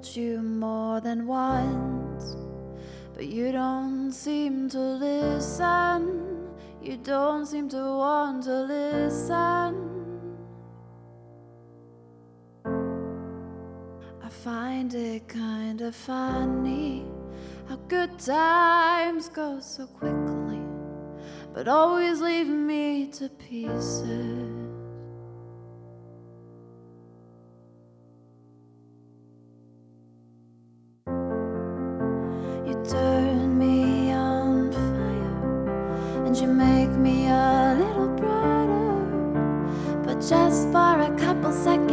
told you more than once, but you don't seem to listen. You don't seem to want to listen. I find it kind of funny how good times go so quickly, but always leave me to pieces. And you make me a little brighter. But just for a couple seconds,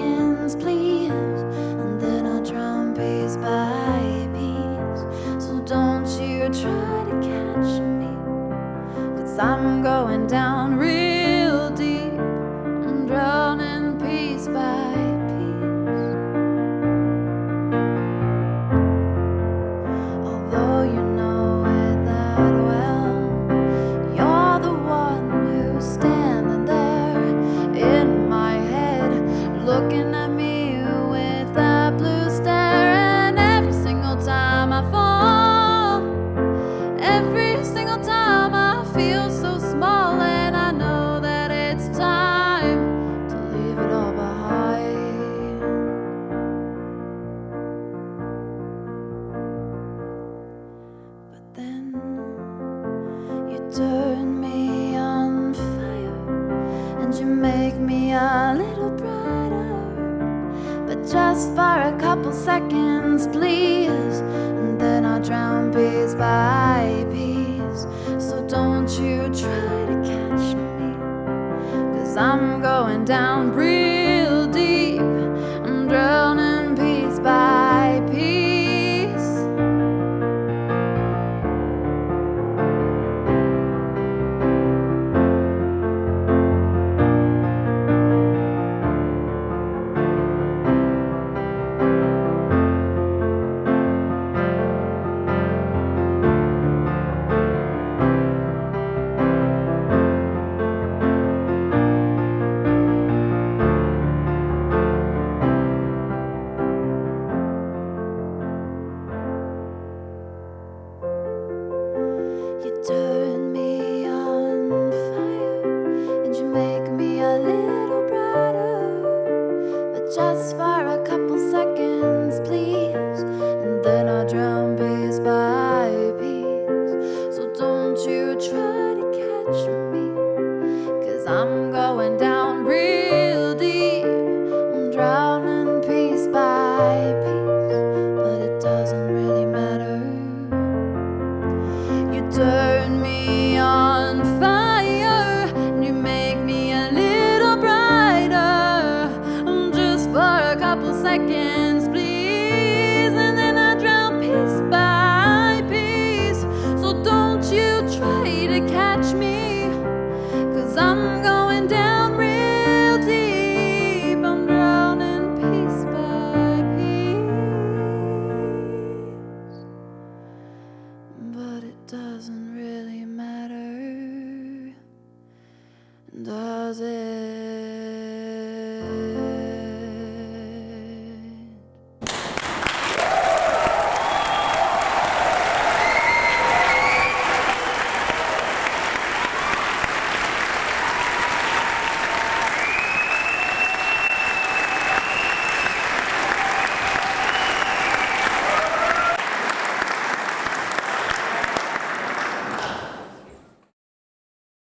turn me on fire and you make me a little brighter. But just for a couple seconds, please. And then I'll drown piece by piece. So don't you try to catch me. Cause I'm going down real doesn't really matter, does it?